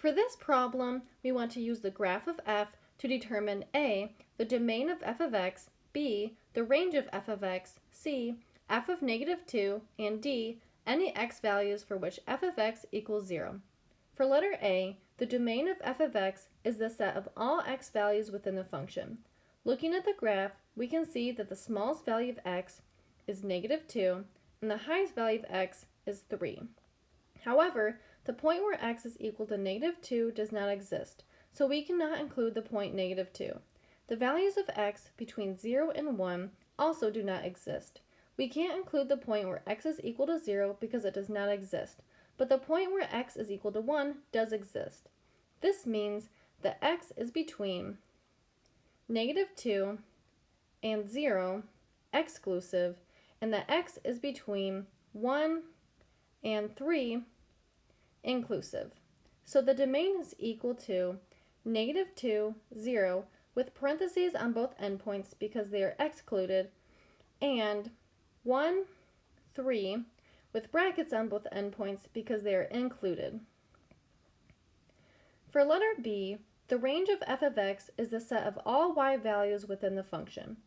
For this problem, we want to use the graph of f to determine a, the domain of f of x, b, the range of f of x, c, f of negative 2, and d, any x values for which f of x equals 0. For letter a, the domain of f of x is the set of all x values within the function. Looking at the graph, we can see that the smallest value of x is negative 2, and the highest value of x is 3. However, the point where x is equal to negative 2 does not exist, so we cannot include the point negative 2. The values of x between 0 and 1 also do not exist. We can't include the point where x is equal to 0 because it does not exist, but the point where x is equal to 1 does exist. This means that x is between negative 2 and 0 exclusive, and that x is between 1 and 3 inclusive. So the domain is equal to negative 2, 0, with parentheses on both endpoints because they are excluded, and 1, 3, with brackets on both endpoints because they are included. For letter B, the range of f of x is the set of all y values within the function.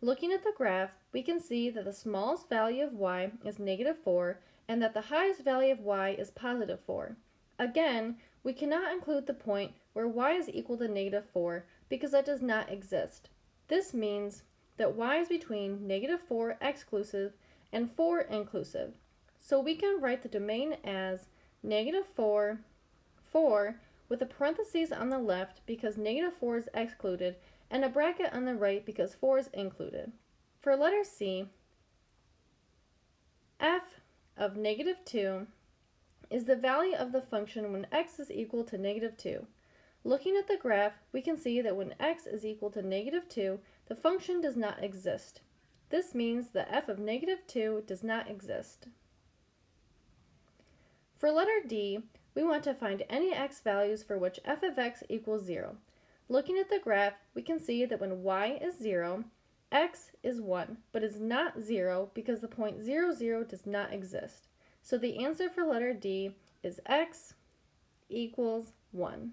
Looking at the graph, we can see that the smallest value of y is negative 4 and that the highest value of y is positive 4. Again, we cannot include the point where y is equal to negative 4 because that does not exist. This means that y is between negative 4 exclusive and 4 inclusive. So we can write the domain as negative 4, 4 with a parentheses on the left because negative 4 is excluded and a bracket on the right because 4 is included. For letter C, of negative 2 is the value of the function when x is equal to negative 2. Looking at the graph, we can see that when x is equal to negative 2, the function does not exist. This means that f of negative 2 does not exist. For letter D, we want to find any x values for which f of x equals 0. Looking at the graph, we can see that when y is 0, x is 1, but is not 0 because the point 0, 0 does not exist. So the answer for letter D is x equals 1.